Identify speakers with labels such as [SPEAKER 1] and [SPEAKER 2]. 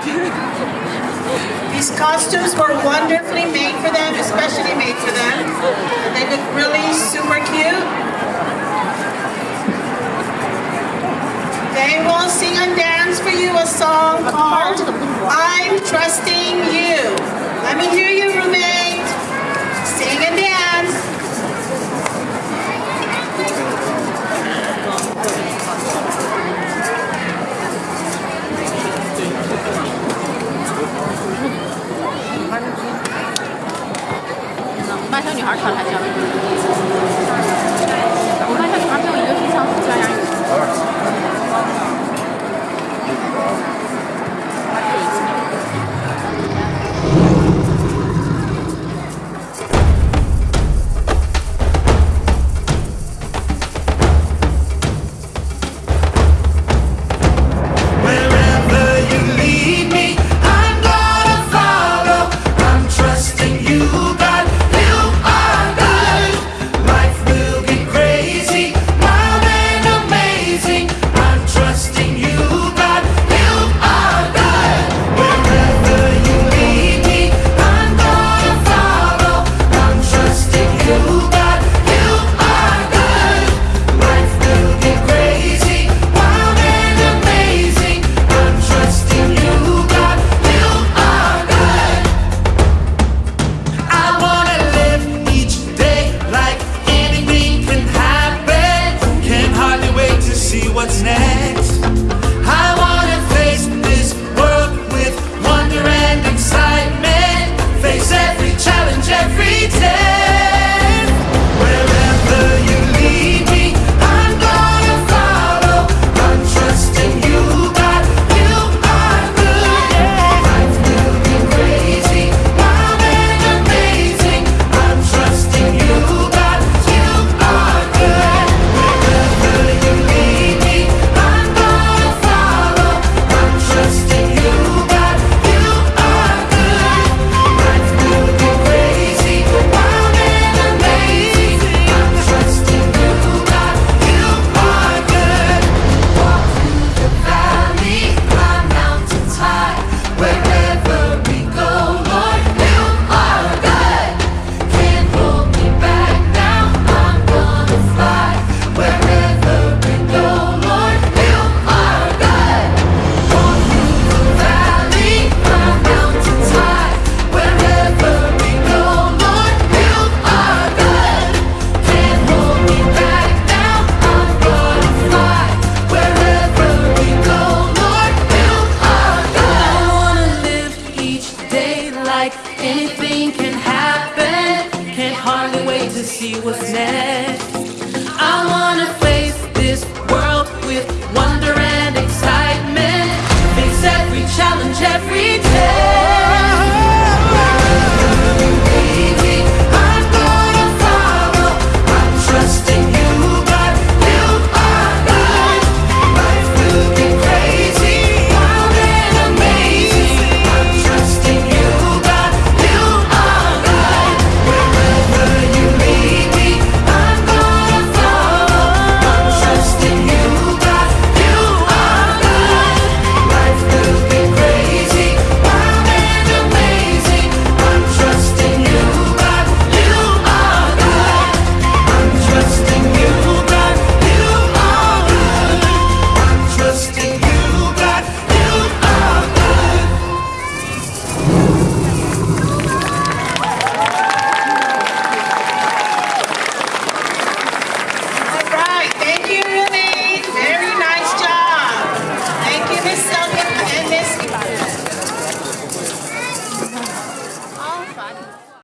[SPEAKER 1] These costumes were wonderfully made for them, especially made for them. They look really super cute. They will sing and dance for you a song called I'm Trusting
[SPEAKER 2] 女孩儿穿还叫。wait to see what's next. I wanna face this world with wonder and excitement. Face every challenge every day.